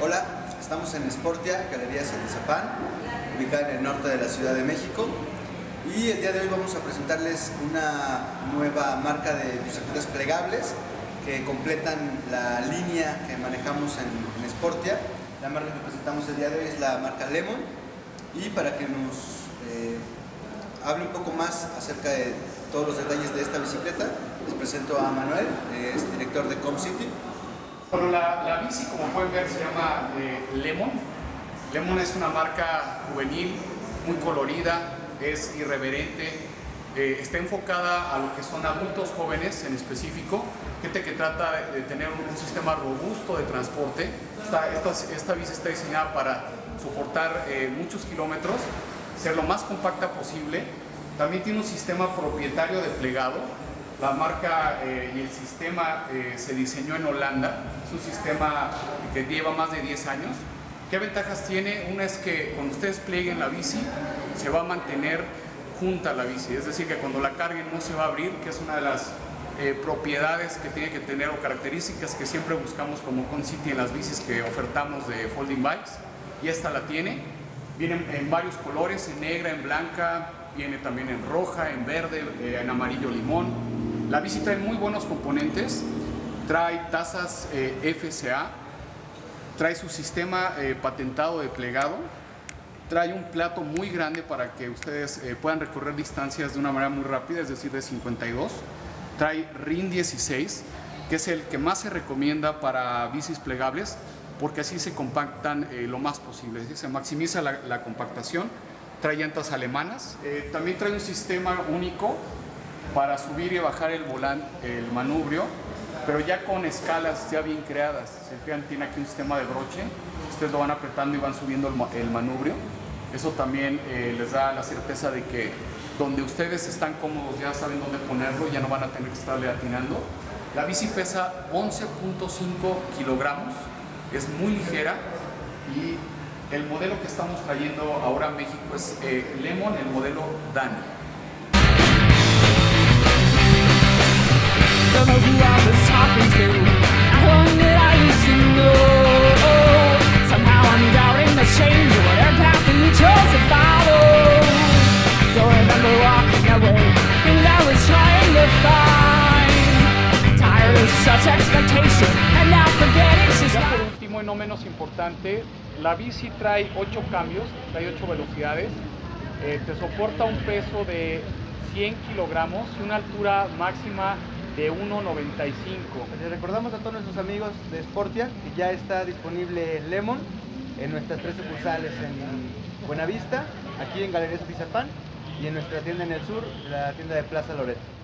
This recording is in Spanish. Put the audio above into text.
Hola, estamos en Sportia, Galería Zapan, ubicada en el norte de la Ciudad de México. Y el día de hoy vamos a presentarles una nueva marca de bicicletas plegables que completan la línea que manejamos en, Sportia. La marca que presentamos el día de hoy es la marca Lemon. Y para que nos eh, hable un poco más acerca de todos los detalles de esta bicicleta, les presento a Manuel, es director de ComCity. Bueno, la, la, bici, como pueden ver, se llama eh, Lemon. Lemon es una marca juvenil, muy colorida, es irreverente, eh, está enfocada a lo que son adultos jóvenes en específico, gente que trata de tener un, sistema robusto de transporte. Esta, esta, esta, bici está diseñada para soportar eh, muchos kilómetros, ser lo más compacta posible. También tiene un sistema propietario de plegado, la marca eh, y el sistema eh, se diseñó en Holanda, es un sistema que lleva más de 10 años. ¿Qué ventajas tiene? Una es que cuando ustedes plieguen la bici, se va a mantener junta la bici, es decir, que cuando la carguen no se va a abrir, que es una de las eh, propiedades que tiene que tener o características que siempre buscamos como Concity en las bicis que ofertamos de folding bikes, y esta la tiene. Viene en varios colores, en negra, en blanca, viene también en roja, en verde, eh, en amarillo limón, la bici trae muy buenos componentes, trae tazas eh, FCA, trae su sistema eh, patentado de plegado, trae un plato muy grande para que ustedes eh, puedan recorrer distancias de una manera muy rápida, es decir, de 52. Trae RIN 16, que es el que más se recomienda para bicis plegables, porque así se compactan eh, lo más posible, es decir, se maximiza la, compactación. Trae llantas alemanas, también trae un sistema único para subir y bajar el volante, el manubrio, pero ya con escalas ya bien creadas. Se fijan, tiene aquí un sistema de broche, ustedes lo van apretando y van subiendo el, manubrio. Eso también eh, les da la certeza de que donde ustedes están cómodos ya saben dónde ponerlo, ya no van a tener que estarle atinando. La bici pesa 11.5 kilogramos, es muy ligera y el modelo que estamos trayendo ahora a México es eh, Lemon, el modelo Dani. Por último y no menos importante La bici trae 8 cambios, trae 8 velocidades. Eh, Te soporta un peso de 100 kilogramos y una altura máxima de 1.95. Les recordamos a todos nuestros amigos de Sportia que ya está disponible Lemon en nuestras tres sucursales en Buenavista, aquí en Galería Zapizapán y en nuestra tienda en el sur, la tienda de Plaza Loreto.